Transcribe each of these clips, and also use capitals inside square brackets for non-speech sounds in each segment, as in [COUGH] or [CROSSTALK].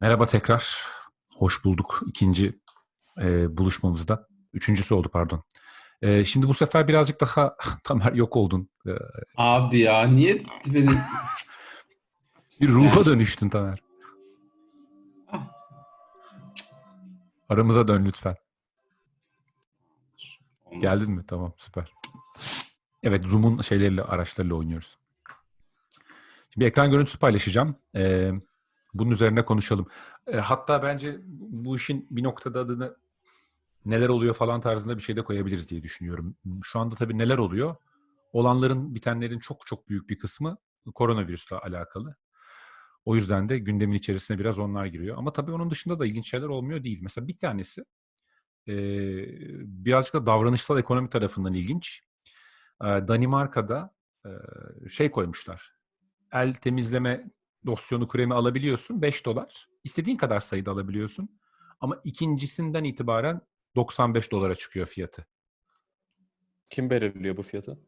Merhaba tekrar. Hoş bulduk ikinci e, buluşmamızda. Üçüncüsü oldu pardon. E, şimdi bu sefer birazcık daha [LAUGHS] Tamer yok oldun. E, Abi ya niye beni... bir ruha dönüştün Tamer. Aramıza dön lütfen. Geldin mi? Tamam süper. Evet Zoom'un şeyleriyle araçlarıyla oynuyoruz. Şimdi ekran görüntüsü paylaşacağım. Ee, bunun üzerine konuşalım. Ee, hatta bence bu işin bir noktada adını neler oluyor falan tarzında bir şey de koyabiliriz diye düşünüyorum. Şu anda tabii neler oluyor? Olanların, bitenlerin çok çok büyük bir kısmı koronavirüsle alakalı. O yüzden de gündemin içerisine biraz onlar giriyor. Ama tabii onun dışında da ilginç şeyler olmuyor değil. Mesela bir tanesi e, birazcık da davranışsal ekonomi tarafından ilginç. E, Danimarka'da e, şey koymuşlar. El temizleme losyonu kremi alabiliyorsun 5 dolar. İstediğin kadar sayıda alabiliyorsun. Ama ikincisinden itibaren 95 dolara çıkıyor fiyatı. Kim belirliyor bu fiyatı?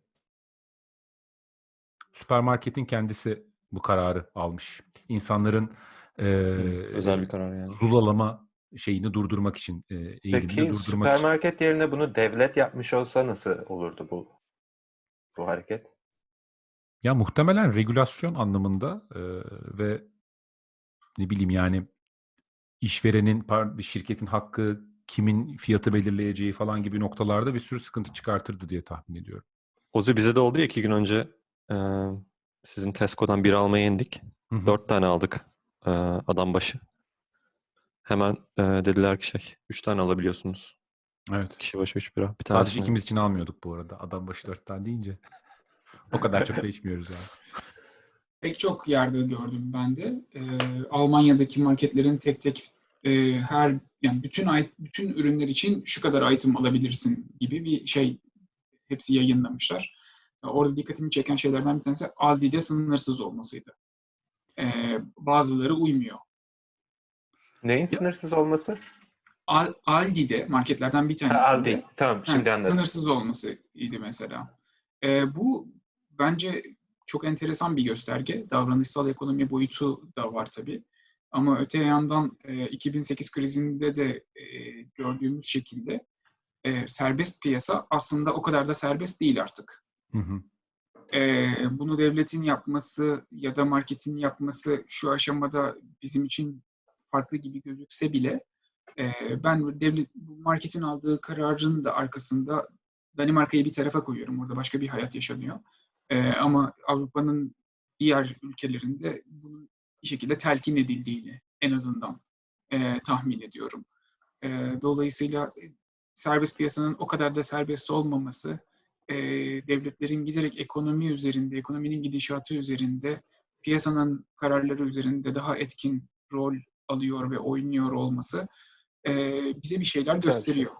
Süpermarketin kendisi bu kararı almış. İnsanların e, Özel bir karar yani. zulalama şeyini durdurmak için, e, eğilimini Peki durdurmak için. süpermarket yerine bunu devlet yapmış olsa nasıl olurdu bu bu hareket? Ya muhtemelen regülasyon anlamında e, ve ne bileyim yani işverenin, par- şirketin hakkı, kimin fiyatı belirleyeceği falan gibi noktalarda bir sürü sıkıntı çıkartırdı diye tahmin ediyorum. Ozi bize de oldu ya iki gün önce e, sizin Tesco'dan biri almaya indik. Hı hı. Dört tane aldık e, adam başı. Hemen e, dediler ki şey, üç tane alabiliyorsunuz. Evet. Kişi başı üç bira. Bir Sadece tanesini. ikimiz için almıyorduk bu arada. Adam başı dört tane deyince. O kadar çok da içmiyoruz yani. [LAUGHS] Pek çok yerde gördüm ben de. Ee, Almanya'daki marketlerin tek tek e, her yani bütün bütün ürünler için şu kadar item alabilirsin gibi bir şey hepsi yayınlamışlar. Orada dikkatimi çeken şeylerden bir tanesi Aldi'de sınırsız olmasıydı. Ee, bazıları uymuyor. Neyin sınırsız olması? Al- Aldi'de marketlerden bir Ha, tanesinde Aldi. Tamam Ha, şimdi anladım. Sınırsız olması idi mesela. Ee, bu bence çok enteresan bir gösterge. Davranışsal ekonomi boyutu da var tabii. Ama öte yandan e, 2008 krizinde de e, gördüğümüz şekilde e, serbest piyasa aslında o kadar da serbest değil artık. Hı hı. E, bunu devletin yapması ya da marketin yapması şu aşamada bizim için farklı gibi gözükse bile e, ben devlet marketin aldığı kararın da arkasında Danimarka'yı bir tarafa koyuyorum. Orada başka bir hayat yaşanıyor. E, ama Avrupa'nın diğer ülkelerinde bunun bir şekilde telkin edildiğini en azından e, tahmin ediyorum. E, dolayısıyla serbest piyasanın o kadar da serbest olmaması e, devletlerin giderek ekonomi üzerinde, ekonominin gidişatı üzerinde, piyasanın kararları üzerinde daha etkin rol alıyor ve oynuyor olması e, bize bir şeyler şey. gösteriyor.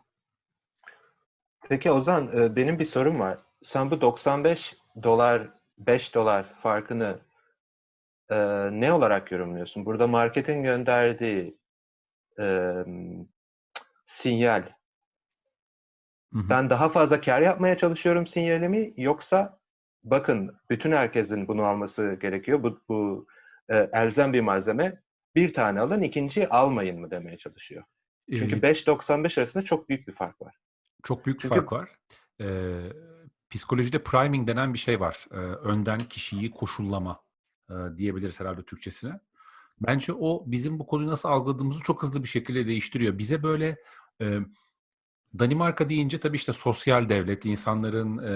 Peki Ozan benim bir sorum var. Sen bu 95 dolar 5 dolar farkını e, ne olarak yorumluyorsun? Burada marketin gönderdiği e, sinyal Hı hı. ben daha fazla kar yapmaya çalışıyorum sinyali mi yoksa bakın bütün herkesin bunu alması gerekiyor. Bu, bu e, elzem bir malzeme. Bir tane alın, ikinciyi almayın mı demeye çalışıyor. Çünkü Ee, 5.95 arasında çok büyük bir fark var. Çok büyük bir Çünkü- fark var. Ee, psikolojide priming denen bir şey var. Ee, önden kişiyi koşullama e, diyebiliriz herhalde Türkçesine. Bence o bizim bu konuyu nasıl algıladığımızı çok hızlı bir şekilde değiştiriyor. Bize böyle e, Danimarka deyince tabii işte sosyal devlet, insanların e,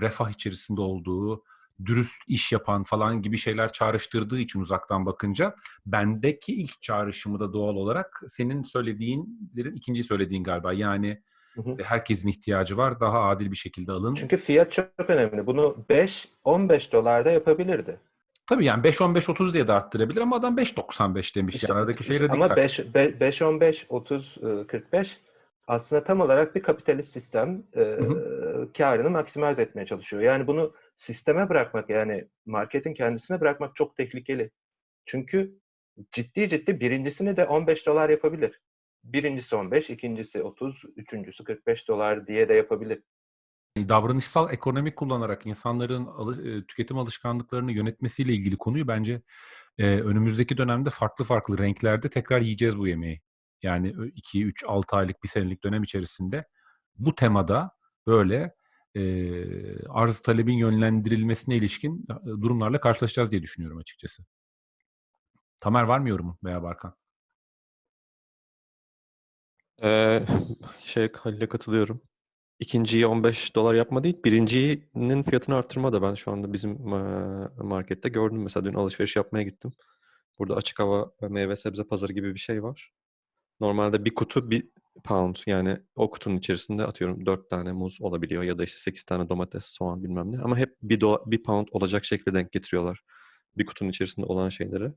refah içerisinde olduğu, dürüst iş yapan falan gibi şeyler çağrıştırdığı için uzaktan bakınca bendeki ilk çağrışımı da doğal olarak senin söylediğinlerin ikinci söylediğin galiba. Yani Hı hı. herkesin ihtiyacı var. Daha adil bir şekilde alın. Çünkü fiyat çok önemli. Bunu 5-15 dolarda yapabilirdi. Tabii yani 5-15-30 diye de arttırabilir ama adam 5.95 demiş. İşte- yani aradaki şey işte radikal. ama 5-15, 30, 45 aslında tam olarak bir kapitalist sistem e, karını maksimalize etmeye çalışıyor. Yani bunu sisteme bırakmak yani marketin kendisine bırakmak çok tehlikeli. Çünkü ciddi ciddi birincisini de 15 dolar yapabilir. Birincisi 15, ikincisi 30, üçüncüsü 45 dolar diye de yapabilir. davranışsal ekonomi kullanarak insanların e, tüketim alışkanlıklarını yönetmesiyle ilgili konuyu bence e, önümüzdeki dönemde farklı farklı renklerde tekrar yiyeceğiz bu yemeği. Yani 2, 3, 6 aylık bir senelik dönem içerisinde bu temada böyle e, arz talebin yönlendirilmesine ilişkin durumlarla karşılaşacağız diye düşünüyorum açıkçası. Tamer var mı yorumun veya Barkan? Ee, şey Halil'e katılıyorum. İkinciyi 15 dolar yapma değil, birincinin fiyatını arttırma da ben şu anda bizim markette gördüm. Mesela dün alışveriş yapmaya gittim. Burada açık hava ve meyve sebze pazarı gibi bir şey var. Normalde bir kutu bir pound yani o kutunun içerisinde atıyorum 4 tane muz olabiliyor ya da işte 8 tane domates, soğan bilmem ne. Ama hep bir, dola- bir pound olacak şekilde denk getiriyorlar. Bir kutunun içerisinde olan şeyleri,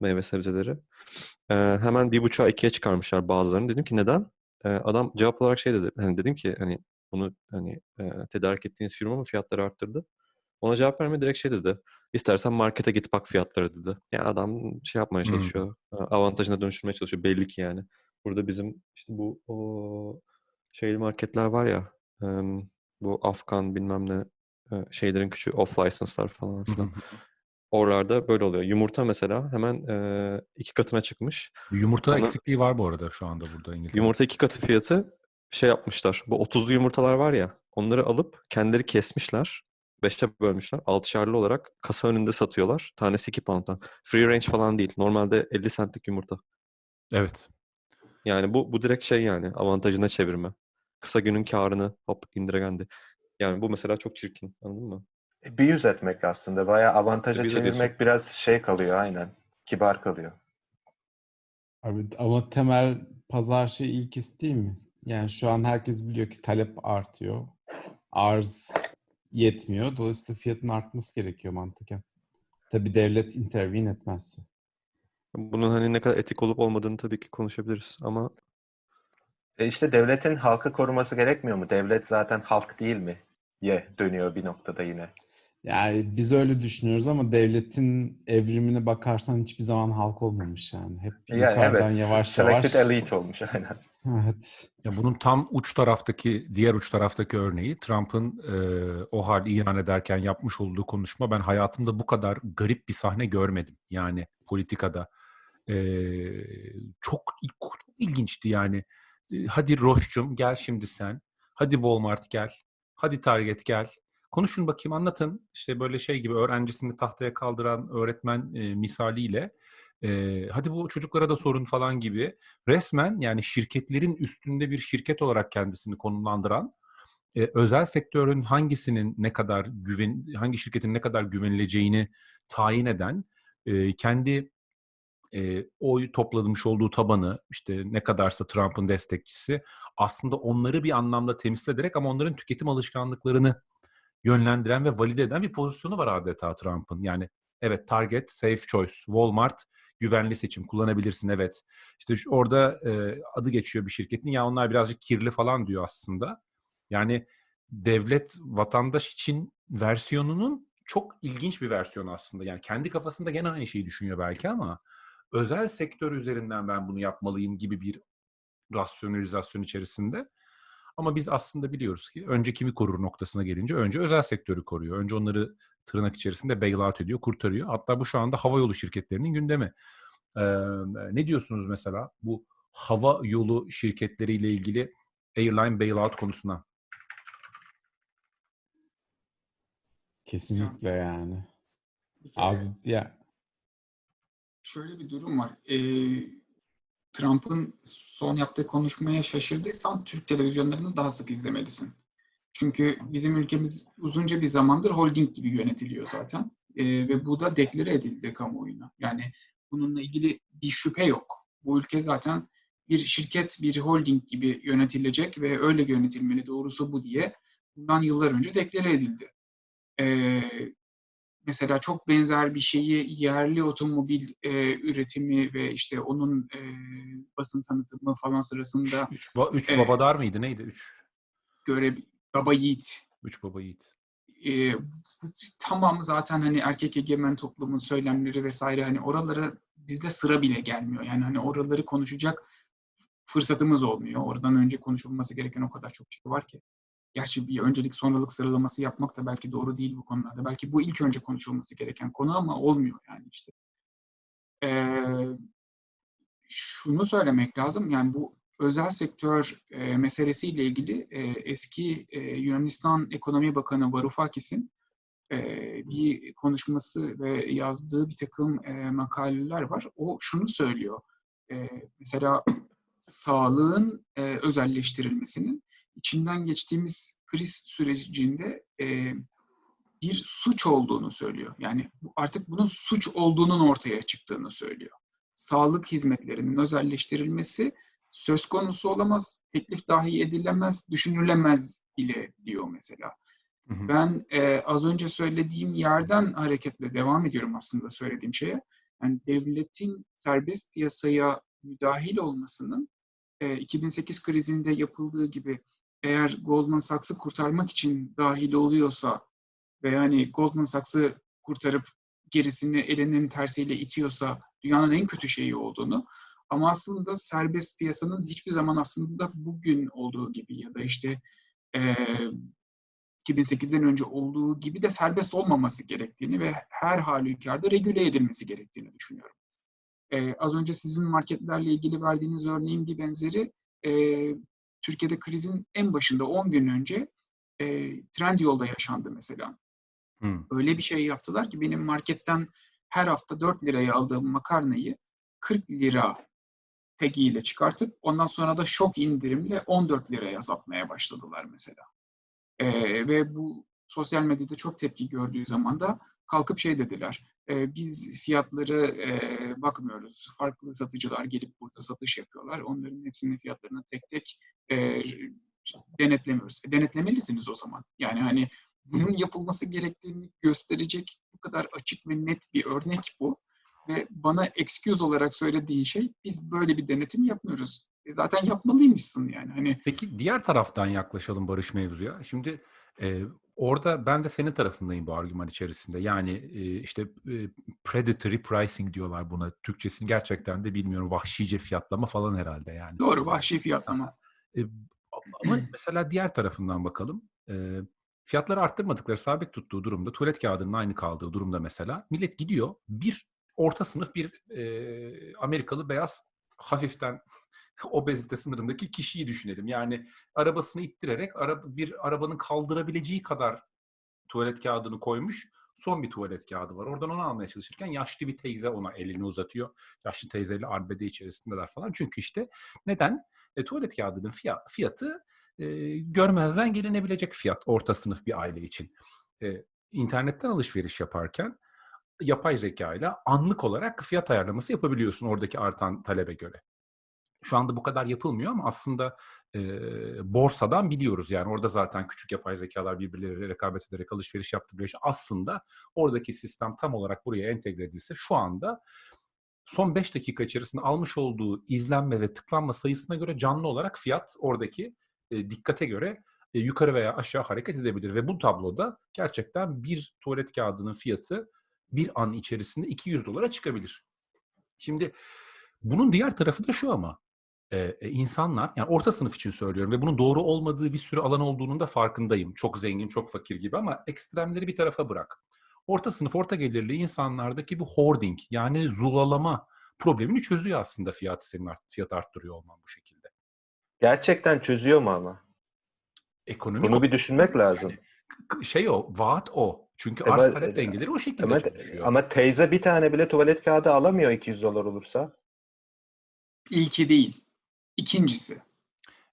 meyve sebzeleri. Eee, hemen bir buçuğa ikiye çıkarmışlar bazılarını. Dedim ki neden? Eee, adam cevap olarak şey dedi. Hani dedim ki hani bunu hani eee, tedarik ettiğiniz firma mı fiyatları arttırdı? Ona cevap vermedi direkt şey dedi. İstersen markete git bak fiyatları dedi. Yani adam şey yapmaya Hmm. çalışıyor. e, Avantajına dönüştürmeye çalışıyor. Belli ki yani. Burada bizim işte bu o şeyli marketler var ya bu Afgan bilmem ne e, şeylerin küçüğü off license'lar falan filan. Oralarda böyle oluyor. Yumurta mesela hemen e, iki katına çıkmış. Yumurta Ona- eksikliği var bu arada şu anda burada İngiltere'de. Yumurta iki katı fiyatı şey yapmışlar. Bu 30'lu yumurtalar var ya onları alıp kendileri kesmişler. Beşe bölmüşler. Altışarlı olarak kasa önünde satıyorlar. Tanesi 2 pound'dan. Free range falan değil. Normalde 50 centlik yumurta. Evet. Yani bu bu direkt şey yani avantajına çevirme. Kısa günün karını hop indiregendi. Yani bu mesela çok çirkin. Anladın mı? Bir yüz etmek aslında. Bayağı avantaja Abuse çevirmek ediyorsun. biraz şey kalıyor aynen. Kibar kalıyor. Abi ama temel pazar şey ilkesi değil mi? Yani şu an herkes biliyor ki talep artıyor. Arz yetmiyor. Dolayısıyla fiyatın artması gerekiyor mantıken. Tabii devlet intervene etmezse. Bunun hani ne kadar etik olup olmadığını tabii ki konuşabiliriz ama E işte devletin halkı koruması gerekmiyor mu? Devlet zaten halk değil mi? Ye dönüyor bir noktada yine. Yani biz öyle düşünüyoruz ama devletin evrimine bakarsan hiçbir zaman halk olmamış yani. Hep Yani yukarıdan evet, yavaş selected yavaş. elite olmuş aynen. Evet. Ya bunun tam uç taraftaki, diğer uç taraftaki örneği Trump'ın e, o hal ilan ederken yapmış olduğu konuşma. Ben hayatımda bu kadar garip bir sahne görmedim. Yani politikada. E, çok, çok ilginçti yani. E, Hadi Roş'cum gel şimdi sen. Hadi Walmart gel. Hadi Target gel. Konuşun bakayım anlatın. İşte böyle şey gibi öğrencisini tahtaya kaldıran öğretmen e, misaliyle. e, hadi bu çocuklara da sorun falan gibi resmen yani şirketlerin üstünde bir şirket olarak kendisini konumlandıran e, özel sektörün hangisinin ne kadar güven hangi şirketin ne kadar güvenileceğini tayin eden e, kendi e, oy toplamış olduğu tabanı işte ne kadarsa Trump'ın destekçisi aslında onları bir anlamda temsil ederek ama onların tüketim alışkanlıklarını yönlendiren ve valide eden bir pozisyonu var adeta Trump'ın. Yani evet Target, Safe Choice, Walmart güvenli seçim kullanabilirsin evet. İşte orada e, adı geçiyor bir şirketin ya onlar birazcık kirli falan diyor aslında. Yani devlet vatandaş için versiyonunun çok ilginç bir versiyonu aslında. Yani kendi kafasında gene aynı şeyi düşünüyor belki ama özel sektör üzerinden ben bunu yapmalıyım gibi bir rasyonalizasyon içerisinde. Ama biz aslında biliyoruz ki önce kimi korur noktasına gelince önce özel sektörü koruyor. Önce onları tırnak içerisinde bailout ediyor, kurtarıyor. Hatta bu şu anda havayolu şirketlerinin gündemi. Ee, ne diyorsunuz mesela bu hava yolu şirketleriyle ilgili airline bailout konusuna? Kesinlikle yani. Abi ya şöyle bir durum var. Ee, Trump'ın son yaptığı konuşmaya şaşırdıysan Türk televizyonlarını daha sık izlemelisin. Çünkü bizim ülkemiz uzunca bir zamandır holding gibi yönetiliyor zaten. Ee, ve bu da deklare edildi kamuoyuna. Yani bununla ilgili bir şüphe yok. Bu ülke zaten bir şirket, bir holding gibi yönetilecek ve öyle yönetilmeli doğrusu bu diye bundan yıllar önce deklare edildi. Ee, mesela çok benzer bir şeyi yerli otomobil e, üretimi ve işte onun e, basın tanıtımı falan sırasında Üç, ba- üç Evet. babadar mıydı neydi? Üç, göre Baba Yiğit üç baba yiğit. e, tamamı zaten hani erkek egemen toplumun söylemleri vesaire hani oralara bizde sıra bile gelmiyor. Yani hani oraları konuşacak fırsatımız olmuyor. Oradan önce konuşulması gereken o kadar çok şey var ki. Gerçi bir öncelik sonralık sıralaması yapmak da belki doğru değil bu konularda. Belki bu ilk önce konuşulması gereken konu ama olmuyor yani işte. şunu söylemek lazım. Yani bu özel sektör e, meselesiyle ilgili e, eski e, Yunanistan Ekonomi Bakanı Varoufakis'in e, bir konuşması ve yazdığı bir takım e, makaleler var. O şunu söylüyor. E, mesela sağlığın e, özelleştirilmesinin içinden geçtiğimiz kriz sürecinde e, bir suç olduğunu söylüyor. Yani artık bunun suç olduğunun ortaya çıktığını söylüyor. Sağlık hizmetlerinin özelleştirilmesi söz konusu olamaz, teklif dahi edilemez, düşünülemez bile diyor mesela. Hı hı. Ben e, az önce söylediğim yerden hareketle devam ediyorum aslında söylediğim şeye. Yani devletin serbest piyasaya müdahil olmasının e, 2008 krizinde yapıldığı gibi eğer Goldman Sachs'ı kurtarmak için dahil oluyorsa ve yani Goldman Sachs'ı kurtarıp gerisini elinin tersiyle itiyorsa dünyanın en kötü şeyi olduğunu ama aslında serbest piyasanın hiçbir zaman aslında bugün olduğu gibi ya da işte eee 2008'den önce olduğu gibi de serbest olmaması gerektiğini ve her halükarda regüle edilmesi gerektiğini düşünüyorum. Ee, az önce sizin marketlerle ilgili verdiğiniz örneğin bir benzeri e, Türkiye'de krizin en başında 10 gün önce e, Trendyol'da yaşandı mesela. Hı. Öyle bir şey yaptılar ki benim marketten her hafta 4 liraya aldığım makarnayı 40 lira tagiyle çıkartıp ondan sonra da şok indirimle 14 liraya satmaya başladılar mesela. Ee, ve bu sosyal medyada çok tepki gördüğü zaman da kalkıp şey dediler. "E, biz fiyatları e, bakmıyoruz. Farklı satıcılar gelip burada satış yapıyorlar. Onların hepsinin fiyatlarını tek tek e, denetlemiyoruz. E, denetlemelisiniz o zaman. Yani hani bunun yapılması gerektiğini gösterecek bu kadar açık ve net bir örnek bu. Ve bana excuse olarak söylediğin şey biz böyle bir denetim yapmıyoruz. E, zaten yapmalıymışsın yani. Hani Peki diğer taraftan yaklaşalım Barış mevzuya. Şimdi e, orada ben de senin tarafındayım bu argüman içerisinde. Yani e, işte e, predatory pricing diyorlar buna. Türkçesini gerçekten de bilmiyorum. Vahşice fiyatlama falan herhalde yani. doğru vahşi fiyatlama. E, ama [CLEARS THROAT] mesela diğer tarafından bakalım. E, fiyatları arttırmadıkları, sabit tuttuğu durumda, tuvalet kağıdının aynı kaldığı durumda mesela millet gidiyor bir orta sınıf bir e, Amerikalı beyaz hafiften obezite sınırındaki kişiyi düşünelim. Yani arabasını ittirerek bir arabanın kaldırabileceği kadar tuvalet kağıdını koymuş. Son bir tuvalet kağıdı var. Oradan onu almaya çalışırken yaşlı bir teyze ona elini uzatıyor. Yaşlı teyzeyle arbede içerisindeler falan. Çünkü işte neden? E, tuvalet kağıdının fiya- fiyatı e, görmezden gelinebilecek fiyat orta sınıf bir aile için. E, internetten alışveriş yaparken yapay zeka ile anlık olarak fiyat ayarlaması yapabiliyorsun oradaki artan talebe göre. Şu anda bu kadar yapılmıyor ama aslında e, borsadan biliyoruz. Yani orada zaten küçük yapay zekalar birbirleriyle rekabet ederek alışveriş yaptırıyor. Aslında oradaki sistem tam olarak buraya entegre edilse şu anda son 5 dakika içerisinde almış olduğu izlenme ve tıklanma sayısına göre canlı olarak fiyat oradaki e, dikkate göre e, yukarı veya aşağı hareket edebilir. Ve bu tabloda gerçekten bir tuvalet kağıdının fiyatı bir an içerisinde 200 dolara çıkabilir. Şimdi bunun diğer tarafı da şu ama e, e, insanlar yani orta sınıf için söylüyorum ve bunun doğru olmadığı bir sürü alan olduğunun da farkındayım. Çok zengin, çok fakir gibi ama ekstremleri bir tarafa bırak. Orta sınıf, orta gelirli insanlardaki bu hoarding yani zulalama problemini çözüyor aslında fiyatı senin art, fiyat arttırıyor olman bu şekilde. Gerçekten çözüyor mu ama? Ekonomi Bunu o- bir düşünmek lazım. k- şey o, vaat o. Çünkü Evet, arz talep evet. dengeleri o şekilde Ama, çalışıyor. ama teyze bir tane bile tuvalet kağıdı alamıyor 200 dolar olursa. İlki değil. İkincisi.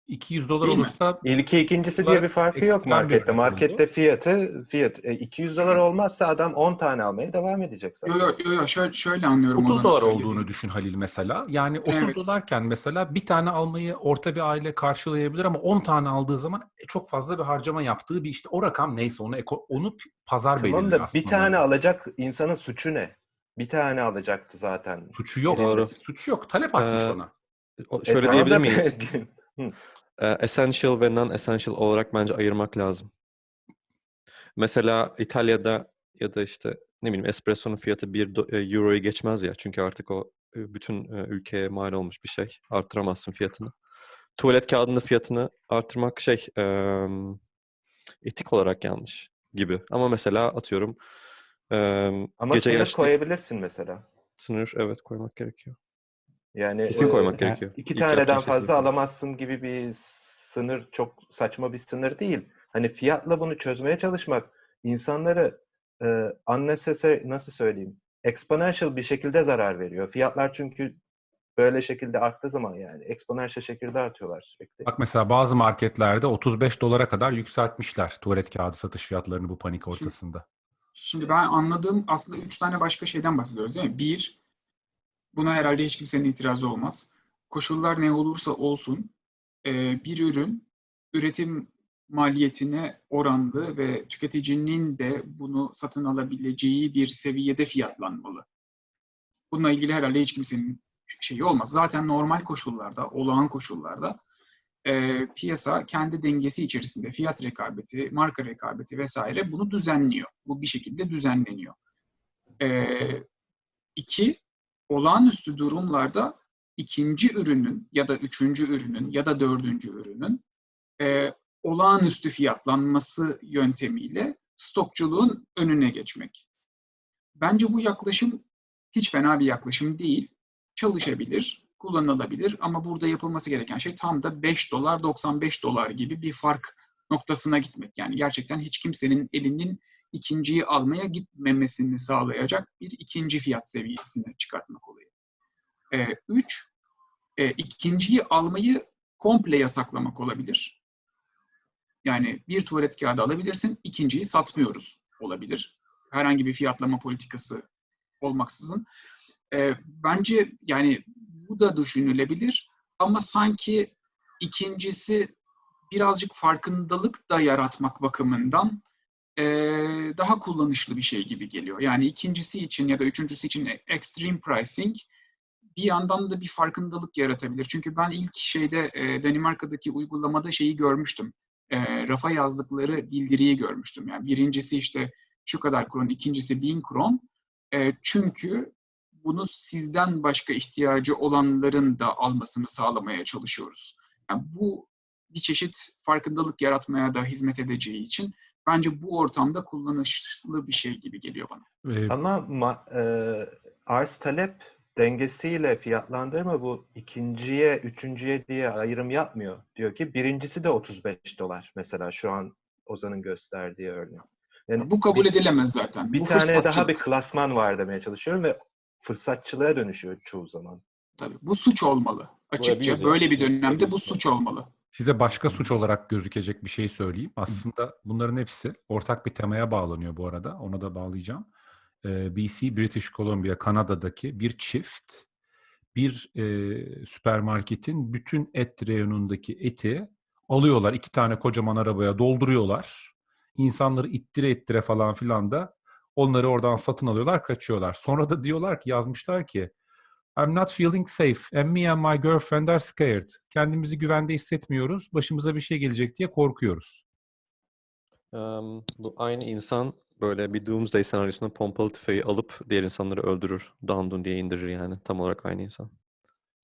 200 dolar Değil mi? olursa İlki ikincisi diye bir farkı yok markette. Markette fiyatı fiyat. E, 200 dolar olmazsa adam 10 tane almaya devam edecek zaten. Yo yo yo, yo şöyle, şöyle anlıyorum. 30 Ozan'ın dolar söylediğini. olduğunu düşün Halil mesela. Yani 30 Evet. dolarken mesela bir tane almayı orta bir aile karşılayabilir ama 10 tane aldığı zaman e, çok fazla bir harcama yaptığı bir işte o rakam neyse onu eko- onu pazar Tamam belirliyor da aslında. bir tane alacak insanın suçu ne? Bir tane alacaktı zaten. suçu yok. Doğru. Suçu yok. Talep artmış Ee, ona. E, Şöyle tamam diyebilir [LAUGHS] miyiz? Essential ve non-essential olarak bence ayırmak lazım. Mesela İtalya'da ya da işte ne bileyim espresso'nun fiyatı 1 euroyu geçmez ya. Çünkü artık o e, bütün e, ülkeye mal olmuş bir şey. Arttıramazsın fiyatını. Tuvalet kağıdının fiyatını arttırmak şey etik olarak yanlış gibi. Ama mesela atıyorum Ama gece sınır yaşlı koyabilirsin mesela. sınır evet koymak gerekiyor. Yani Kesin e, koymak yani gerekiyor. iki İlk taneden şey fazla kesin. alamazsın gibi bir sınır çok saçma bir sınır değil. Hani fiyatla bunu çözmeye çalışmak insanları e, unnecessary nasıl söyleyeyim exponential bir şekilde zarar veriyor. Fiyatlar çünkü böyle şekilde arttığı zaman yani exponential şekilde artıyorlar sürekli. Bak mesela bazı marketlerde 35 dolara kadar yükseltmişler tuvalet kağıdı satış fiyatlarını bu panik ortasında. Şimdi ben anladığım aslında üç tane başka şeyden bahsediyoruz değil mi? Bir, buna herhalde hiç kimsenin itirazı olmaz. Koşullar ne olursa olsun e, bir ürün üretim maliyetine oranlı ve tüketicinin de bunu satın alabileceği bir seviyede fiyatlanmalı. Bununla ilgili herhalde hiç kimsenin şeyi olmaz. Zaten normal koşullarda, olağan koşullarda e, piyasa kendi dengesi içerisinde fiyat rekabeti, marka rekabeti vesaire bunu düzenliyor. Bu bir şekilde düzenleniyor. E, iki, olağanüstü durumlarda ikinci ürünün ya da üçüncü ürünün ya da dördüncü ürünün e, olağanüstü fiyatlanması yöntemiyle stokçuluğun önüne geçmek. Bence bu yaklaşım hiç fena bir yaklaşım değil. Çalışabilir, kullanılabilir ama burada yapılması gereken şey tam da 5 dolar 95 dolar gibi bir fark noktasına gitmek. Yani gerçekten hiç kimsenin elinin ikinciyi almaya gitmemesini sağlayacak bir ikinci fiyat seviyesine çıkartmak olayı. Ee, üç, e, ikinciyi almayı komple yasaklamak olabilir. Yani bir tuvalet kağıdı alabilirsin, ikinciyi satmıyoruz olabilir. Herhangi bir fiyatlama politikası olmaksızın. Ee, bence yani bu da düşünülebilir ama sanki ikincisi birazcık farkındalık da yaratmak bakımından e, daha kullanışlı bir şey gibi geliyor. Yani ikincisi için ya da üçüncüsü için extreme pricing bir yandan da bir farkındalık yaratabilir. Çünkü ben ilk şeyde e, Danimarka'daki uygulamada şeyi görmüştüm. E, rafa yazdıkları bildiriyi görmüştüm. Yani birincisi işte şu kadar kron, ikincisi bin kron. E, çünkü bunu sizden başka ihtiyacı olanların da almasını sağlamaya çalışıyoruz. Yani bu bir çeşit farkındalık yaratmaya da hizmet edeceği için bence bu ortamda kullanışlı bir şey gibi geliyor bana. Ee, Ama ma- e, arz talep dengesiyle fiyatlandırma bu ikinciye, üçüncüye diye ayrım yapmıyor. Diyor ki birincisi de 35 dolar mesela şu an Ozan'ın gösterdiği örnek. Yani Bu kabul bir, edilemez zaten. bir bu tane daha bir klasman var demeye çalışıyorum ve fırsatçılığa dönüşüyor çoğu zaman. Tabii. Bu suç olmalı. Açıkça böyle bir dönemde bu suç olmalı. Size başka suç olarak gözükecek bir şey söyleyeyim. Aslında bunların hepsi ortak bir temaya bağlanıyor bu arada. Ona da bağlayacağım. BC, British Columbia, Kanada'daki bir çift bir e, süpermarketin bütün et reyonundaki eti alıyorlar. iki tane kocaman arabaya dolduruyorlar. İnsanları ittire ittire falan filan da onları oradan satın alıyorlar, kaçıyorlar. Sonra da diyorlar ki, yazmışlar ki I'm not feeling safe and me and my girlfriend are scared. Kendimizi güvende hissetmiyoruz. Başımıza bir şey gelecek diye korkuyoruz. Em, bu aynı insan böyle bir doomsday senaryosunda pompalı tüfeği alıp diğer insanları öldürür. Dandun diye indirir yani. Tam olarak aynı insan.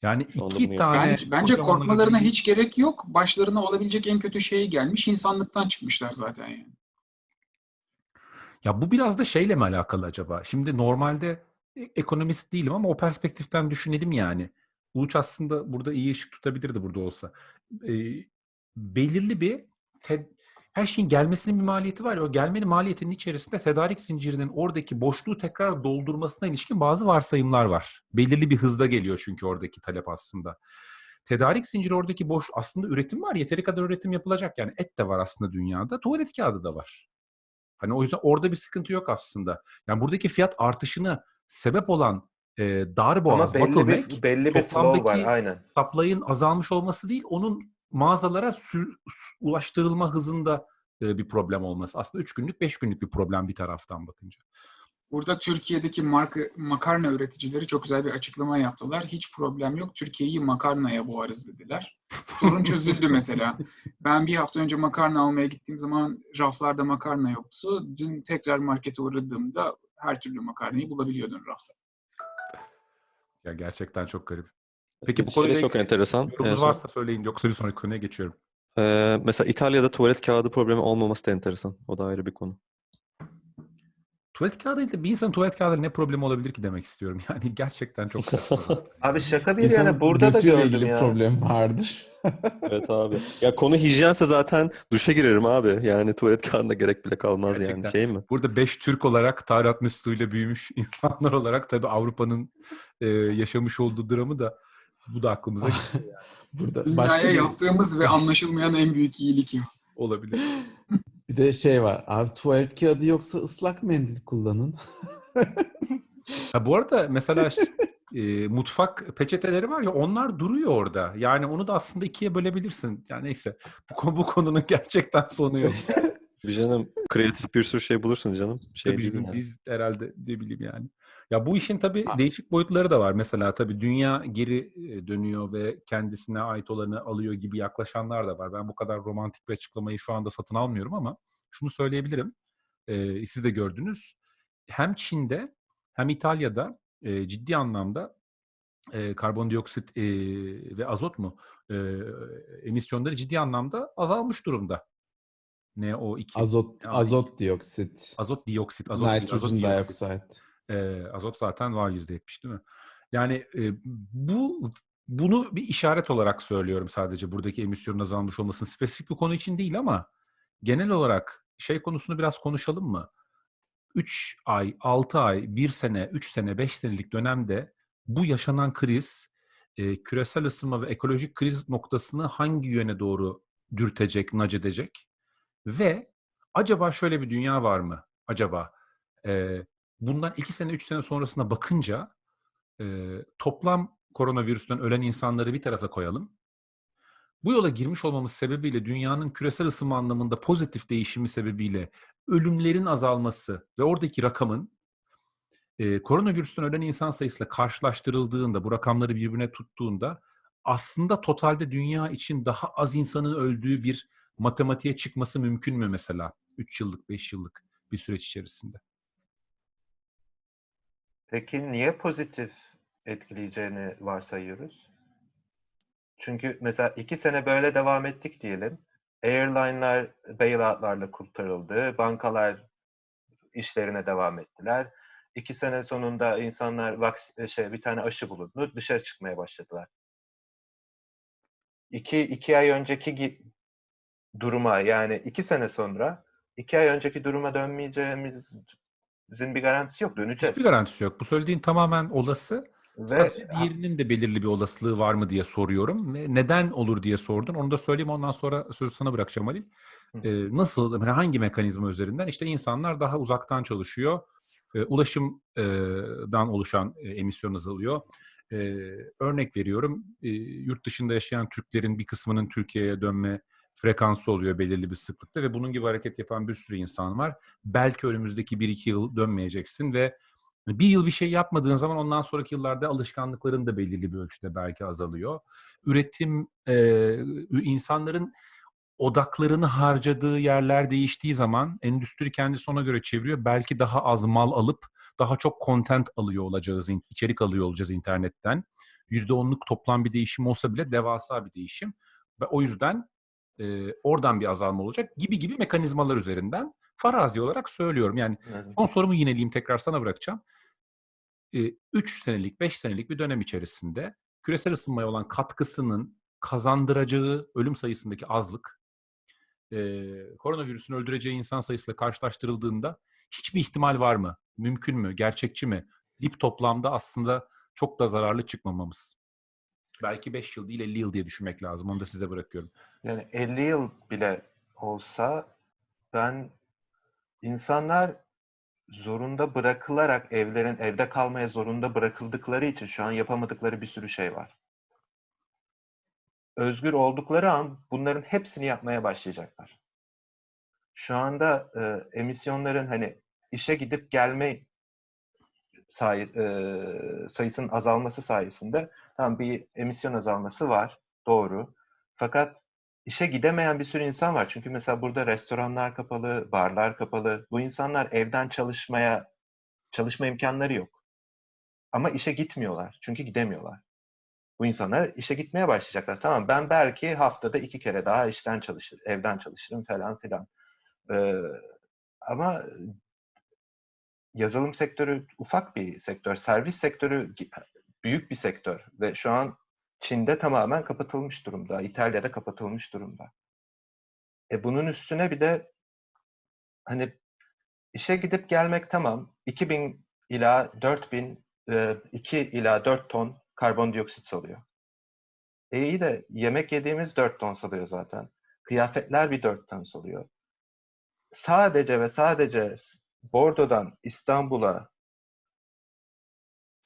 Yani Şu iki tane Bence, bence korkmalarına hiç gerek yok. Başlarına olabilecek en kötü şey gelmiş. insanlıktan çıkmışlar zaten yani. Ya bu biraz da şeyle mi alakalı acaba? Şimdi normalde ekonomist değilim ama o perspektiften düşünelim yani. Uluç aslında burada iyi ışık tutabilirdi burada olsa. Ee, belirli bir te- her şeyin gelmesinin bir maliyeti var o gelmenin maliyetinin içerisinde tedarik zincirinin oradaki boşluğu tekrar doldurmasına ilişkin bazı varsayımlar var. Belirli bir hızda geliyor çünkü oradaki talep aslında. Tedarik zinciri oradaki boş aslında üretim var. Yeteri kadar üretim yapılacak. Yani et de var aslında dünyada. Tuvalet kağıdı da var. Hani o yüzden orada bir sıkıntı yok aslında. Yani buradaki fiyat artışını sebep olan e, dar boğaz, Ama belli bottleneck, bir belli bir flow var toplamdaki- aynen. supply'ın azalmış olması değil, onun mağazalara sür- ulaştırılma hızında e, bir problem olması. Aslında 3 günlük, 5 günlük bir problem bir taraftan bakınca. Burada Türkiye'deki marka, makarna üreticileri çok güzel bir açıklama yaptılar. Hiç problem yok. Türkiye'yi makarnaya boğarız dediler. Sorun çözüldü [LAUGHS] mesela. Ben bir hafta önce makarna almaya gittiğim zaman raflarda makarna yoktu. Dün tekrar markete uğradığımda her türlü makarnayı bulabiliyordun rafta. Ya gerçekten çok garip. Peki bu şey konuyla çok enteresan. En Yorumunuz son- varsa söyleyin yoksa bir sonraki konuya geçiyorum. Ee, mesela İtalya'da tuvalet kağıdı problemi olmaması da enteresan. O da ayrı bir konu. Tuvalet kağıdıyla bir insanın tuvalet kağıdıyla ne problemi olabilir ki demek istiyorum. [LAUGHS] Yani gerçekten çok saçma. [LAUGHS] Abi şaka bir İnsanın yana burada da gördüm ilgili ya. problem vardır. [LAUGHS] Evet abi. Ya konu hijyense zaten duşa girerim abi. Yani tuvalet kağıdına gerek bile kalmaz yani. Gerçekten. Şey mi? Burada beş Türk olarak Tarat musluğuyla büyümüş insanlar olarak tabii Avrupa'nın e, yaşamış olduğu dramı da bu da aklımıza geliyor Burada Dünyaya başka bir, yaptığımız ve anlaşılmayan en büyük iyilik ya. olabilir. Bir de şey var. Abi tuvalet kağıdı yoksa ıslak mendil kullanın. [LAUGHS] Ha, bu arada mesela [LAUGHS] e, mutfak peçeteleri var ya onlar duruyor orada. Yani onu da aslında ikiye bölebilirsin. Yani neyse bu, konu- bu konunun gerçekten sonu yok. [LAUGHS] Bir canım kreatif bir sürü şey bulursun canım. Şey Tabii bizim, yani. biz herhalde ne bileyim yani. Ya bu işin tabii Ha. değişik boyutları da var. Mesela tabii dünya geri e, dönüyor ve kendisine ait olanı alıyor gibi yaklaşanlar da var. Ben bu kadar romantik bir açıklamayı şu anda satın almıyorum ama şunu söyleyebilirim. Ee, siz de gördünüz. Hem Çin'de hem İtalya'da e, ciddi anlamda e, karbondioksit e, ve azot mu e, emisyonları ciddi anlamda azalmış durumda. NO2. Azot, azot dioksit. azot dioksit, azot Nitrogen dioksit. dioxide. Ee, azot zaten var %70 değil mi? Yani e, bu bunu bir işaret olarak söylüyorum sadece buradaki emisyonun azalmış olmasının spesifik bir konu için değil ama genel olarak şey konusunu biraz konuşalım mı? 3 ay, 6 ay, 1 sene, 3 sene, 5 senelik dönemde bu yaşanan kriz e, küresel ısınma ve ekolojik kriz noktasını hangi yöne doğru dürtecek, nac edecek? Ve acaba şöyle bir dünya var mı? Acaba e, bundan 2 sene, 3 sene sonrasına bakınca e, toplam koronavirüsten ölen insanları bir tarafa koyalım. Bu yola girmiş olmamız sebebiyle dünyanın küresel ısınma anlamında pozitif değişimi sebebiyle ölümlerin azalması ve oradaki rakamın e, koronavirüsten ölen insan sayısıyla karşılaştırıldığında, bu rakamları birbirine tuttuğunda aslında totalde dünya için daha az insanın öldüğü bir matematiğe çıkması mümkün mü mesela? 3 yıllık, 5 yıllık bir süreç içerisinde. Peki niye pozitif etkileyeceğini varsayıyoruz? Çünkü mesela iki sene böyle devam ettik diyelim. Airline'lar bailout'larla kurtarıldı. Bankalar işlerine devam ettiler. İki sene sonunda insanlar vaks şey bir tane aşı bulundu. Dışarı çıkmaya başladılar. İki, iki ay önceki duruma yani iki sene sonra iki ay önceki duruma dönmeyeceğimizin bir garantisi yok. Döneceğiz. Hiçbir garantisi yok. Bu söylediğin tamamen olası. Ve Sadece diğerinin de belirli bir olasılığı var mı diye soruyorum. Neden olur diye sordun. Onu da söyleyeyim ondan sonra sözü sana bırakacağım Ali. Hı. Ee, nasıl, yani hangi mekanizma üzerinden? İşte insanlar daha uzaktan çalışıyor. Ee, ulaşımdan oluşan emisyon azalıyor. Ee, örnek veriyorum, e, yurt dışında yaşayan Türklerin bir kısmının Türkiye'ye dönme frekansı oluyor belirli bir sıklıkta ve bunun gibi hareket yapan bir sürü insan var. Belki önümüzdeki 1-2 yıl dönmeyeceksin ve bir yıl bir şey yapmadığın zaman ondan sonraki yıllarda alışkanlıkların da belirli bir ölçüde belki azalıyor. Üretim, e, insanların odaklarını harcadığı yerler değiştiği zaman endüstri kendisi ona göre çeviriyor. Belki daha az mal alıp daha çok content alıyor olacağız, içerik alıyor olacağız internetten. %10'luk toplam bir değişim olsa bile devasa bir değişim. Ve o yüzden e, oradan bir azalma olacak gibi gibi mekanizmalar üzerinden farazi olarak söylüyorum. Yani Evet. Son sorumu yineleyeyim tekrar sana bırakacağım. 3 senelik, 5 senelik bir dönem içerisinde küresel ısınmaya olan katkısının kazandıracağı ölüm sayısındaki azlık, e, koronavirüsün öldüreceği insan sayısıyla karşılaştırıldığında hiçbir ihtimal var mı? Mümkün mü? Gerçekçi mi? Dip toplamda aslında çok da zararlı çıkmamamız. Belki 5 yıl değil 50 yıl diye düşünmek lazım. Onu da size bırakıyorum. Yani 50 yıl bile olsa ben insanlar zorunda bırakılarak evlerin evde kalmaya zorunda bırakıldıkları için şu an yapamadıkları bir sürü şey var. Özgür oldukları an bunların hepsini yapmaya başlayacaklar. Şu anda e, emisyonların hani işe gidip gelme say, e, sayısının azalması sayesinde tam bir emisyon azalması var. Doğru. Fakat işe gidemeyen bir sürü insan var. Çünkü mesela burada restoranlar kapalı, barlar kapalı. Bu insanlar evden çalışmaya çalışma imkanları yok. Ama işe gitmiyorlar. Çünkü gidemiyorlar. Bu insanlar işe gitmeye başlayacaklar. Tamam ben belki haftada iki kere daha işten çalışır, evden çalışırım falan filan. Ee, ama yazılım sektörü ufak bir sektör, servis sektörü büyük bir sektör ve şu an Çin'de tamamen kapatılmış durumda, İtalya'da kapatılmış durumda. E bunun üstüne bir de hani işe gidip gelmek tamam. 2000 ila 4000 e, 2 ila 4 ton karbondioksit salıyor. E iyi de yemek yediğimiz 4 ton salıyor zaten. Kıyafetler bir 4 ton salıyor. Sadece ve sadece Bordo'dan İstanbul'a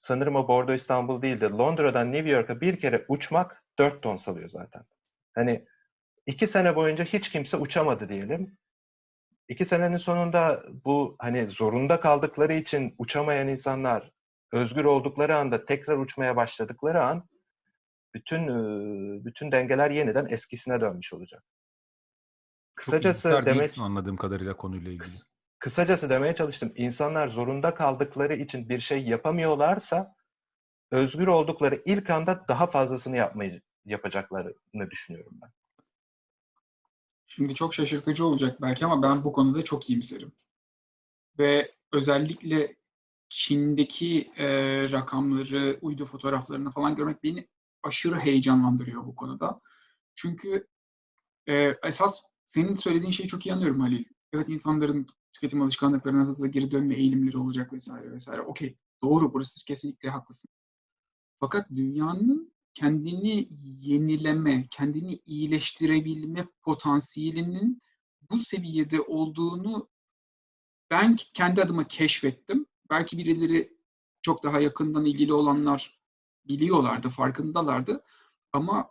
sanırım o Bordo İstanbul değildi. Londra'dan New York'a bir kere uçmak 4 ton salıyor zaten. Hani iki sene boyunca hiç kimse uçamadı diyelim. İki senenin sonunda bu hani zorunda kaldıkları için uçamayan insanlar özgür oldukları anda tekrar uçmaya başladıkları an bütün e, bütün dengeler yeniden eskisine dönmüş olacak. Çok Kısacası iyimser demek anladığım kadarıyla konuyla ilgili. Kısacası demeye çalıştım. İnsanlar zorunda kaldıkları için bir şey yapamıyorlarsa özgür oldukları ilk anda daha fazlasını yapmayı yapacaklarını düşünüyorum ben. Şimdi çok şaşırtıcı olacak belki ama ben bu konuda çok iyimserim. Ve özellikle Çin'deki e, rakamları, uydu fotoğraflarını falan görmek beni aşırı heyecanlandırıyor bu konuda. Çünkü e, esas senin söylediğin şeyi çok iyi anlıyorum Halil. Evet insanların tüketim alışkanlıklarına hızlı geri dönme eğilimleri olacak vesaire vesaire. Okey, doğru burası kesinlikle haklısın. Fakat dünyanın kendini yenileme, kendini iyileştirebilme potansiyelinin bu seviyede olduğunu ben kendi adıma keşfettim. Belki birileri çok daha yakından ilgili olanlar biliyorlardı, farkındalardı. Ama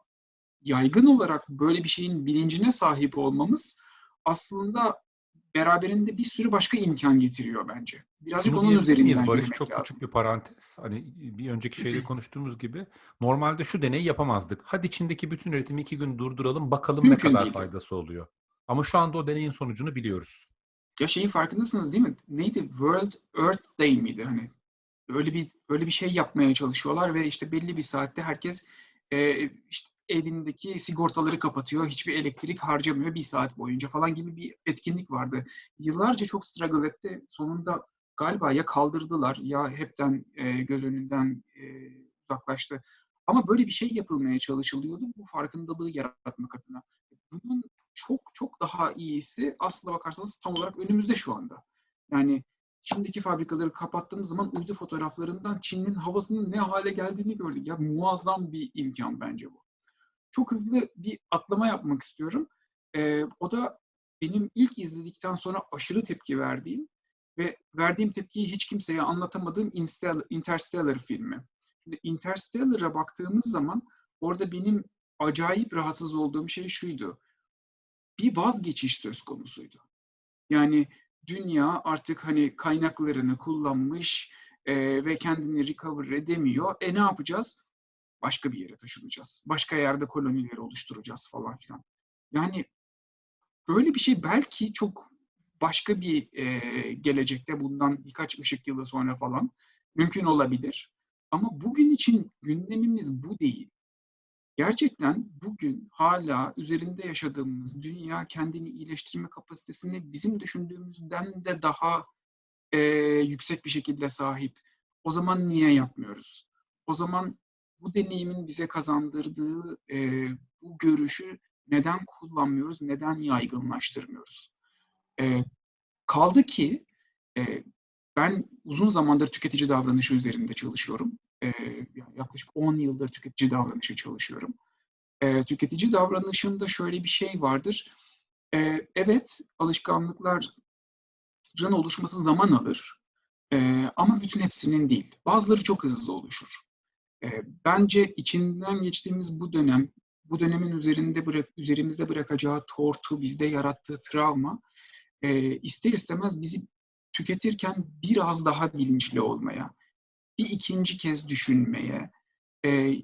yaygın olarak böyle bir şeyin bilincine sahip olmamız aslında beraberinde bir sürü başka imkan getiriyor bence. Birazcık Şunu onun diyebilir miyiz üzerinden Barış çok lazım. küçük bir parantez. Hani bir önceki şeyde konuştuğumuz gibi normalde şu deneyi yapamazdık. Hadi Çin'deki bütün üretimi iki gün durduralım bakalım Mümkün ne kadar değildi. faydası oluyor. Ama şu anda o deneyin sonucunu biliyoruz. Ya şeyin farkındasınız değil mi? Neydi? World Earth Day miydi? Hani öyle bir öyle bir şey yapmaya çalışıyorlar ve işte belli bir saatte herkes e, işte evindeki sigortaları kapatıyor, hiçbir elektrik harcamıyor bir saat boyunca falan gibi bir etkinlik vardı. Yıllarca çok struggle etti. Sonunda galiba ya kaldırdılar ya hepten e, göz önünden e, uzaklaştı. Ama böyle bir şey yapılmaya çalışılıyordu bu farkındalığı yaratmak adına. Bunun çok çok daha iyisi aslına bakarsanız tam olarak önümüzde şu anda. Yani Çin'deki fabrikaları kapattığımız zaman uydu fotoğraflarından Çin'in havasının ne hale geldiğini gördük. Ya muazzam bir imkan bence bu. Çok hızlı bir atlama yapmak istiyorum. Ee, o da benim ilk izledikten sonra aşırı tepki verdiğim ve verdiğim tepkiyi hiç kimseye anlatamadığım Interstellar filmi. Şimdi Interstellar'a baktığımız zaman orada benim acayip rahatsız olduğum şey şuydu. Bir vazgeçiş söz konusuydu. Yani dünya artık hani kaynaklarını kullanmış e, ve kendini recover edemiyor. E ne yapacağız? Başka bir yere taşınacağız. Başka yerde kolonileri oluşturacağız falan filan. Yani böyle bir şey belki çok başka bir e, gelecekte bundan birkaç ışık yılı sonra falan mümkün olabilir. Ama bugün için gündemimiz bu değil. Gerçekten bugün hala üzerinde yaşadığımız dünya kendini iyileştirme kapasitesini bizim düşündüğümüzden de daha e, yüksek bir şekilde sahip. O zaman niye yapmıyoruz? O zaman bu deneyimin bize kazandırdığı e, bu görüşü neden kullanmıyoruz, neden yaygınlaştırmıyoruz? E, kaldı ki e, ben uzun zamandır tüketici davranışı üzerinde çalışıyorum. E, yaklaşık 10 yıldır tüketici davranışı çalışıyorum. E, tüketici davranışında şöyle bir şey vardır. E, evet, alışkanlıkların oluşması zaman alır. E, ama bütün hepsinin değil. Bazıları çok hızlı oluşur. Bence içinden geçtiğimiz bu dönem, bu dönemin üzerinde bırak, üzerimizde bırakacağı tortu, bizde yarattığı travma, e, ister istemez bizi tüketirken biraz daha bilinçli olmaya, bir ikinci kez düşünmeye, e,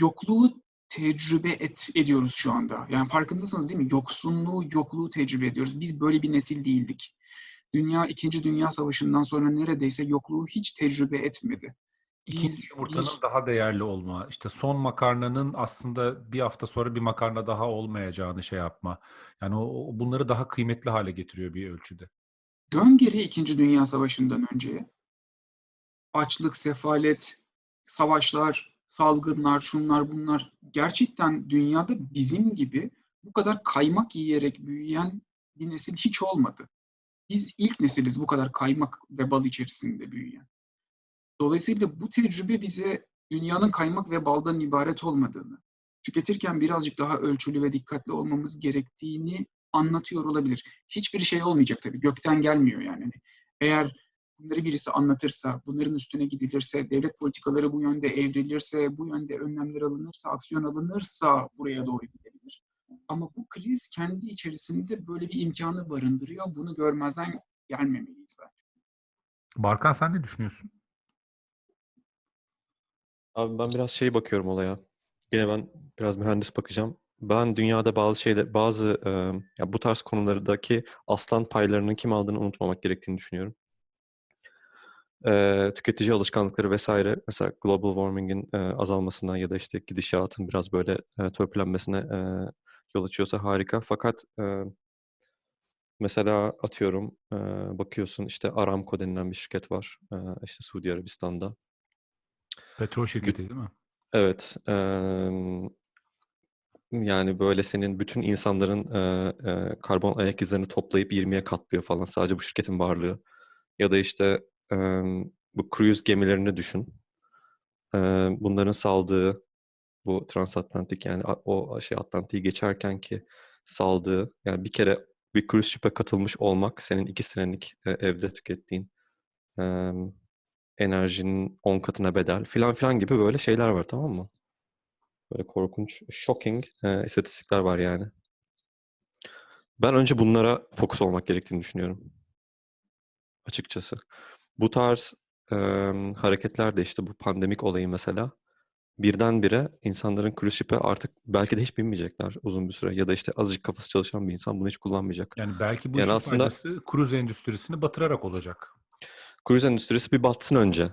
yokluğu tecrübe et, ediyoruz şu anda. Yani farkındasınız değil mi? Yoksunluğu, yokluğu tecrübe ediyoruz. Biz böyle bir nesil değildik. Dünya, İkinci Dünya Savaşı'ndan sonra neredeyse yokluğu hiç tecrübe etmedi. İkinci Biz yumurtanın bir- daha değerli olma, işte son makarnanın aslında bir hafta sonra bir makarna daha olmayacağını şey yapma. Yani o, o bunları daha kıymetli hale getiriyor bir ölçüde. Dön geri İkinci Dünya Savaşı'ndan önceye. Açlık, sefalet, savaşlar, salgınlar, şunlar bunlar. Gerçekten dünyada bizim gibi bu kadar kaymak yiyerek büyüyen bir nesil hiç olmadı. Biz ilk nesiliz bu kadar kaymak ve bal içerisinde büyüyen. Dolayısıyla bu tecrübe bize dünyanın kaymak ve baldan ibaret olmadığını, tüketirken birazcık daha ölçülü ve dikkatli olmamız gerektiğini anlatıyor olabilir. Hiçbir şey olmayacak tabii. Gökten gelmiyor yani. Hani Eğer bunları birisi anlatırsa, bunların üstüne gidilirse, devlet politikaları bu yönde evrilirse, bu yönde önlemler alınırsa, aksiyon alınırsa buraya doğru gidebilir. Ama bu kriz kendi içerisinde böyle bir imkanı barındırıyor. Bunu görmezden gelmemeliyiz bence. Barkan sen ne düşünüyorsun? Abi ben biraz şey bakıyorum olaya. Yine ben biraz mühendis bakacağım. Ben dünyada bazı şeyde bazı e, ya bu tarz konulardaki aslan paylarının kim aldığını unutmamak gerektiğini düşünüyorum. E, tüketici alışkanlıkları vesaire mesela global warming'in e, azalmasına ya da işte gidişatın biraz böyle e, törpülenmesine e, yol açıyorsa harika. Fakat e, mesela atıyorum e, bakıyorsun işte Aramco denilen bir şirket var e, işte Suudi Arabistan'da. Petrol şirketi değil mi? Evet. eee, yani böyle senin bütün insanların eee, eee, karbon ayak izlerini toplayıp 20'ye katlıyor falan sadece bu şirketin varlığı. Ya da işte eee, bu cruise gemilerini düşün. Eee, bunların saldığı bu transatlantik yani o şey Atlantik'i geçerken ki saldığı yani bir kere bir cruise ship'e katılmış olmak senin iki senelik e, evde tükettiğin eee, enerjinin 10 katına bedel filan filan gibi böyle şeyler var tamam mı? Böyle korkunç, shocking e, istatistikler var yani. Ben önce bunlara fokus olmak gerektiğini düşünüyorum. Açıkçası. Bu tarz e, hareketler de işte bu pandemik olayı mesela birdenbire insanların cruise ship'e artık belki de hiç binmeyecekler uzun bir süre. Ya da işte azıcık kafası çalışan bir insan bunu hiç kullanmayacak. Yani belki bu Yani aslında- faydası kruz endüstrisini batırarak olacak. Cruise endüstrisi bir batsın önce.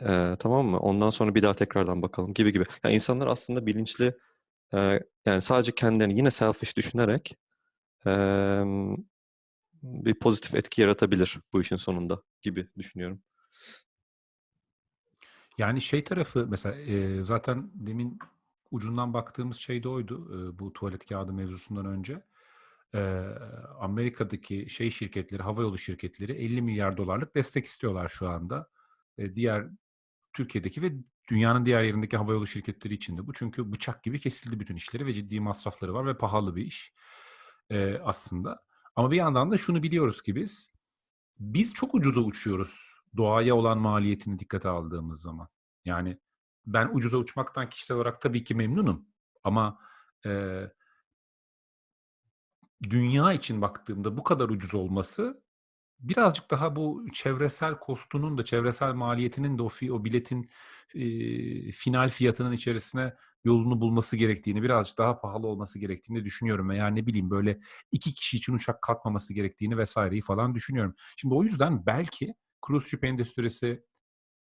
Ee, tamam mı? Ondan sonra bir daha tekrardan bakalım gibi gibi. Yani insanlar aslında bilinçli e, yani sadece kendilerini yine selfish düşünerek e, bir pozitif etki yaratabilir bu işin sonunda gibi düşünüyorum. Yani şey tarafı mesela e, zaten demin ucundan baktığımız şey de oydu e, bu tuvalet kağıdı mevzusundan önce. E, Amerika'daki şey şirketleri, havayolu şirketleri 50 milyar dolarlık destek istiyorlar şu anda. E, diğer Türkiye'deki ve dünyanın diğer yerindeki havayolu şirketleri için de bu. Çünkü bıçak gibi kesildi bütün işleri ve ciddi masrafları var ve pahalı bir iş e, aslında. Ama bir yandan da şunu biliyoruz ki biz, biz çok ucuza uçuyoruz doğaya olan maliyetini dikkate aldığımız zaman. Yani ben ucuza uçmaktan kişisel olarak tabii ki memnunum. Ama e, dünya için baktığımda bu kadar ucuz olması birazcık daha bu çevresel kostunun da çevresel maliyetinin de o, fi, o biletin e, final fiyatının içerisine yolunu bulması gerektiğini, birazcık daha pahalı olması gerektiğini düşünüyorum. Veya ne bileyim böyle iki kişi için uçak kalkmaması gerektiğini vesaireyi falan düşünüyorum. Şimdi o yüzden belki cruise ship endüstrisi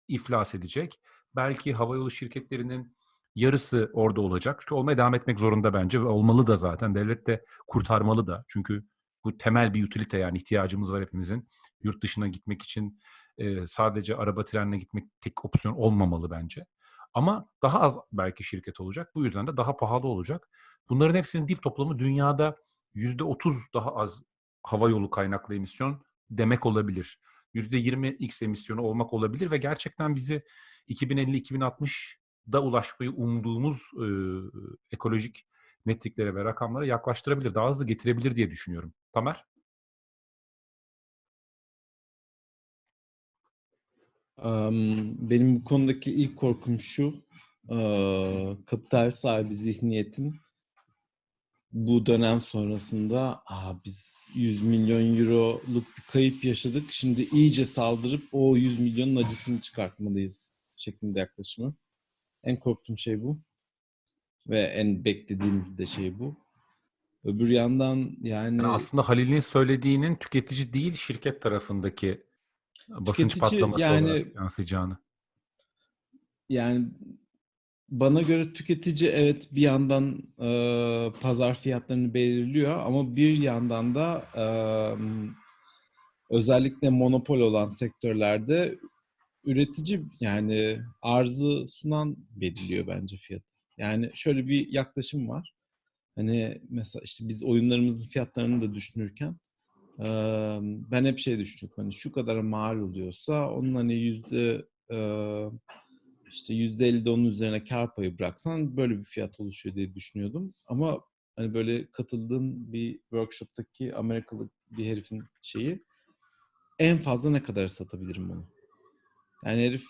iflas edecek. Belki havayolu şirketlerinin yarısı orada olacak. Çünkü olmaya devam etmek zorunda bence ve olmalı da zaten. Devlet de kurtarmalı da. Çünkü bu temel bir utilite yani ihtiyacımız var hepimizin. Yurt dışına gitmek için e, sadece araba trenle gitmek tek opsiyon olmamalı bence. Ama daha az belki şirket olacak. Bu yüzden de daha pahalı olacak. Bunların hepsinin dip toplamı dünyada %30 daha az hava yolu kaynaklı emisyon demek olabilir. %20x emisyonu olmak olabilir ve gerçekten bizi 2050-2060'da ulaşmayı umduğumuz e, ekolojik metriklere ve rakamlara yaklaştırabilir, daha hızlı getirebilir diye düşünüyorum. Tamer? Am, Benim bu konudaki ilk korkum şu. eee, Kapital sahibi zihniyetin bu dönem sonrasında Aa, biz 100 milyon euroluk bir kayıp yaşadık. Şimdi iyice saldırıp o 100 milyonun acısını çıkartmalıyız şeklinde yaklaşımı. En korktuğum şey bu. Ve en beklediğim de şey bu. Öbür yandan yani Yani aslında Halil'in söylediğinin tüketici değil şirket tarafındaki basınç Tüketici, patlaması yani- olarak yansıyacağını. Yani bana göre tüketici evet bir yandan e, pazar fiyatlarını belirliyor ama bir yandan da e, özellikle monopol olan sektörlerde üretici yani arzı sunan belirliyor bence fiyatı. Yani şöyle bir yaklaşım var. Hani mesela işte biz oyunlarımızın fiyatlarını da düşünürken ben hep şey düşünüyorum. Hani şu kadar mal oluyorsa onun hani yüzde işte yüzde elli onun üzerine kar payı bıraksan böyle bir fiyat oluşuyor diye düşünüyordum. Ama hani böyle katıldığım bir workshop'taki Amerikalı bir herifin şeyi en fazla ne kadar satabilirim bunu? Yani herif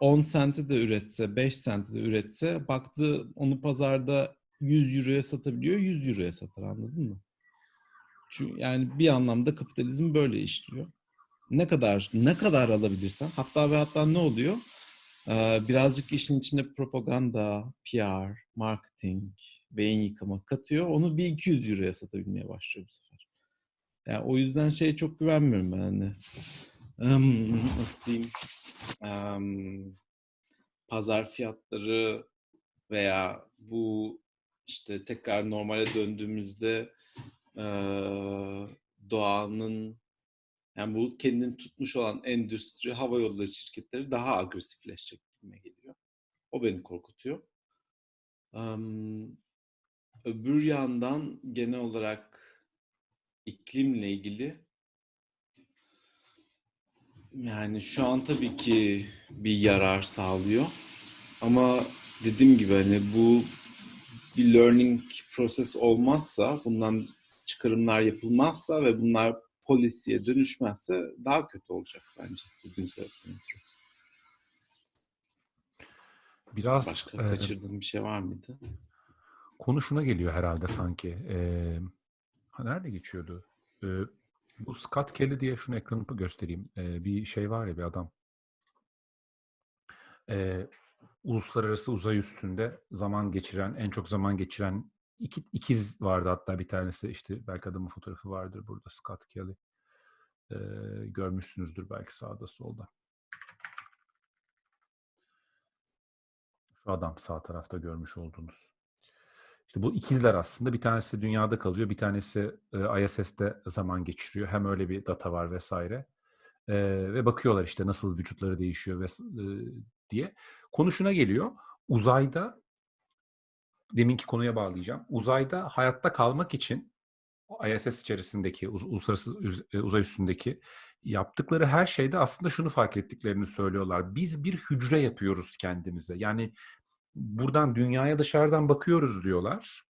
10 sente de üretse, 5 sente de üretse baktı onu pazarda 100 euroya satabiliyor, 100 euroya satar anladın mı? Çünkü yani bir anlamda kapitalizm böyle işliyor. Ne kadar ne kadar alabilirsen hatta ve hatta ne oluyor? Ee, birazcık işin içine propaganda, PR, marketing, beyin yıkama katıyor. Onu bir 200 euroya satabilmeye başlıyor bu sefer. Yani o yüzden şeye çok güvenmiyorum ben hani. Im, nasıl diyeyim? Im, pazar fiyatları veya bu işte tekrar normale döndüğümüzde eee, doğanın yani bu kendini tutmuş olan endüstri, hava yolları şirketleri daha agresifleşecek gibime geliyor. O beni korkutuyor. Am, öbür yandan genel olarak iklimle ilgili yani şu an tabii ki bir yarar sağlıyor. Ama dediğim gibi hani bu bir learning proses olmazsa, bundan çıkarımlar yapılmazsa ve bunlar polisiye dönüşmezse daha kötü olacak bence güdümsel ekonometri. Biraz Başka e, kaçırdığım bir şey var mıydı? konu şuna geliyor herhalde sanki. E, ha, nerede geçiyordu? E, bu Scott Kelly diye şunu ekranı göstereyim. E, bir şey var ya bir adam. E, uluslararası uzay üstünde zaman geçiren, en çok zaman geçiren iki ikiz vardı hatta bir tanesi işte belki adamın fotoğrafı vardır burada Scott Kelly. E, görmüşsünüzdür belki sağda solda. Şu adam sağ tarafta görmüş olduğunuz. İşte bu ikizler aslında bir tanesi dünyada kalıyor, bir tanesi e, ISS'te zaman geçiriyor. Hem öyle bir data var vesaire. E, ve bakıyorlar işte nasıl vücutları değişiyor ve diye. Konu şuna geliyor. Uzayda deminki konuya bağlayacağım. Uzayda hayatta kalmak için ISS içerisindeki uluslararası e, uzay üstündeki yaptıkları her şeyde aslında şunu fark ettiklerini söylüyorlar. Biz bir hücre yapıyoruz kendimize. Yani buradan dünyaya dışarıdan bakıyoruz diyorlar.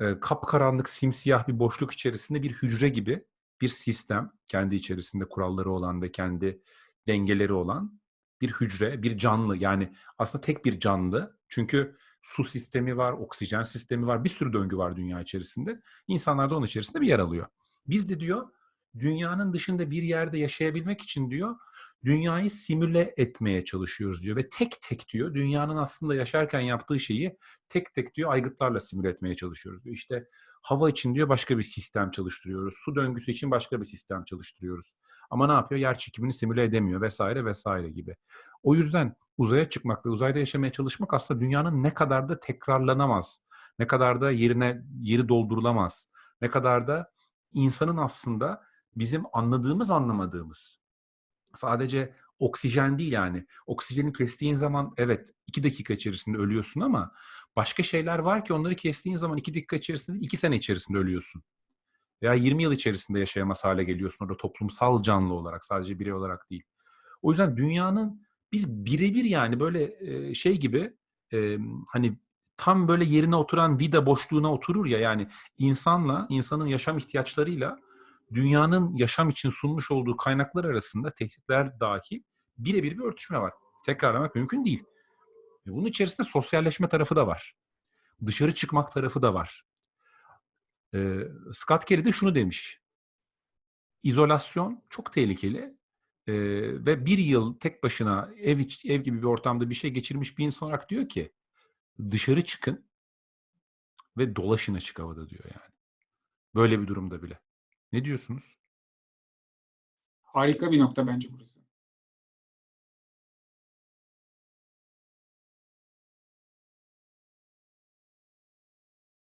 E, kapkaranlık simsiyah bir boşluk içerisinde bir hücre gibi bir sistem kendi içerisinde kuralları olan ve kendi dengeleri olan bir hücre, bir canlı yani aslında tek bir canlı. Çünkü su sistemi var, oksijen sistemi var, bir sürü döngü var dünya içerisinde. İnsanlar da onun içerisinde bir yer alıyor. Biz de diyor dünyanın dışında bir yerde yaşayabilmek için diyor dünyayı simüle etmeye çalışıyoruz diyor ve tek tek diyor dünyanın aslında yaşarken yaptığı şeyi tek tek diyor aygıtlarla simüle etmeye çalışıyoruz diyor. İşte hava için diyor başka bir sistem çalıştırıyoruz. Su döngüsü için başka bir sistem çalıştırıyoruz. Ama ne yapıyor? Yer çekimini simüle edemiyor vesaire vesaire gibi. O yüzden uzaya çıkmak ve uzayda yaşamaya çalışmak aslında dünyanın ne kadar da tekrarlanamaz, ne kadar da yerine yeri doldurulamaz, ne kadar da insanın aslında bizim anladığımız anlamadığımız sadece oksijen değil yani. Oksijeni kestiğin zaman evet iki dakika içerisinde ölüyorsun ama başka şeyler var ki onları kestiğin zaman iki dakika içerisinde iki sene içerisinde ölüyorsun. Veya 20 yıl içerisinde yaşayamaz hale geliyorsun orada toplumsal canlı olarak sadece birey olarak değil. O yüzden dünyanın biz birebir yani böyle şey gibi hani tam böyle yerine oturan vida boşluğuna oturur ya yani insanla insanın yaşam ihtiyaçlarıyla dünyanın yaşam için sunmuş olduğu kaynaklar arasında tehditler dahil birebir bir örtüşme var. Tekrarlamak mümkün değil. Ve bunun içerisinde sosyalleşme tarafı da var. Dışarı çıkmak tarafı da var. Ee, Scott Kelly de şunu demiş. İzolasyon çok tehlikeli ee, ve bir yıl tek başına ev, iç, ev gibi bir ortamda bir şey geçirmiş bir insan olarak diyor ki dışarı çıkın ve dolaşın açık havada diyor yani. Böyle bir durumda bile. Ne diyorsunuz? Harika bir nokta bence burası.